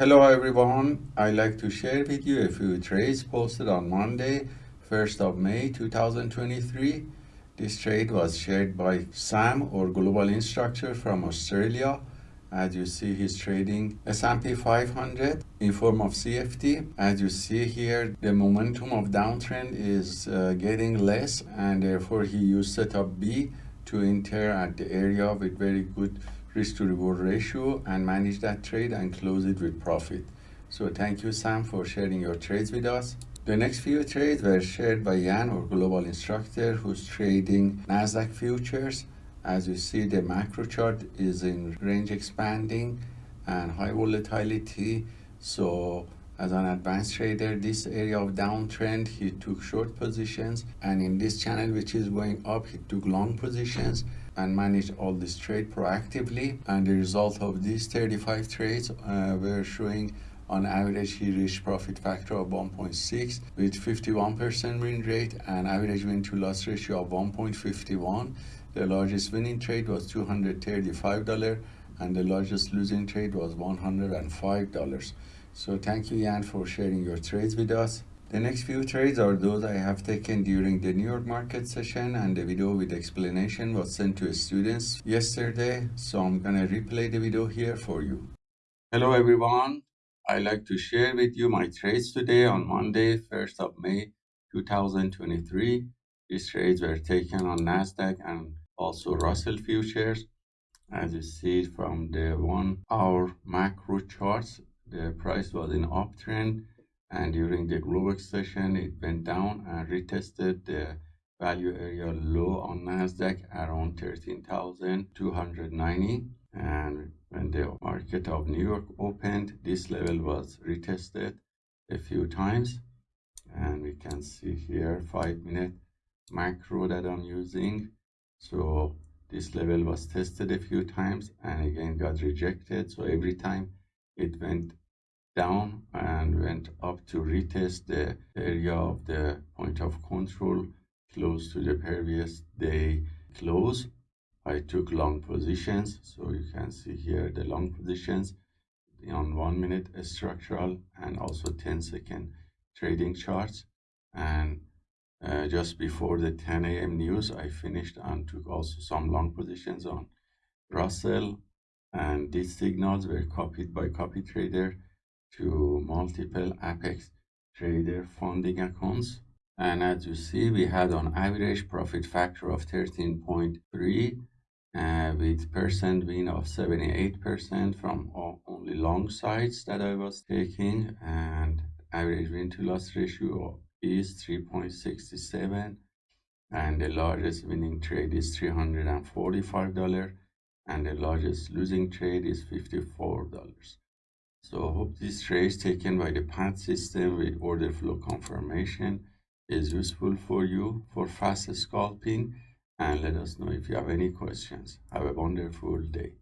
Hello everyone, I'd like to share with you a few trades posted on Monday, 1st of May 2023. This trade was shared by Sam or Global Instructor from Australia. As you see, he's trading S&P 500 in form of CFD. As you see here, the momentum of downtrend is uh, getting less and therefore he used setup B to enter at the area with very good risk to reward ratio and manage that trade and close it with profit. So thank you, Sam, for sharing your trades with us. The next few trades were shared by Jan, our global instructor, who's trading NASDAQ futures. As you see, the macro chart is in range expanding and high volatility. So as an advanced trader, this area of downtrend, he took short positions. And in this channel, which is going up, he took long positions and managed all this trade proactively. And the result of these 35 trades uh, were showing on average he reached profit factor of 1.6 with 51% win rate and average win to loss ratio of 1.51. The largest winning trade was $235 and the largest losing trade was $105. So thank you Jan for sharing your trades with us. The next few trades are those I have taken during the New York market session and the video with explanation was sent to students yesterday. So I'm gonna replay the video here for you. Hello everyone. I'd like to share with you my trades today on Monday, 1st of May 2023. These trades were taken on NASDAQ and also Russell futures. As you see from the one hour macro charts, the price was in uptrend and during the Globex session it went down and retested the value area low on Nasdaq around 13,290 and when the market of New York opened this level was retested a few times. And we can see here five minute macro that I'm using. So this level was tested a few times and again got rejected. So every time it went down and went up to retest the area of the point of control close to the previous day close. I took long positions, so you can see here the long positions on one minute structural and also 10 second trading charts. And uh, just before the 10 a.m. news, I finished and took also some long positions on Russell. And these signals were copied by copy trader to multiple Apex Trader funding accounts. And as you see, we had on average profit factor of 13.3 uh, with percent win of 78% from only long sides that I was taking and average win to loss ratio is 3.67 and the largest winning trade is $345 and the largest losing trade is $54. So I hope this trace taken by the PAT system with order flow confirmation is useful for you for fast scalping and let us know if you have any questions. Have a wonderful day.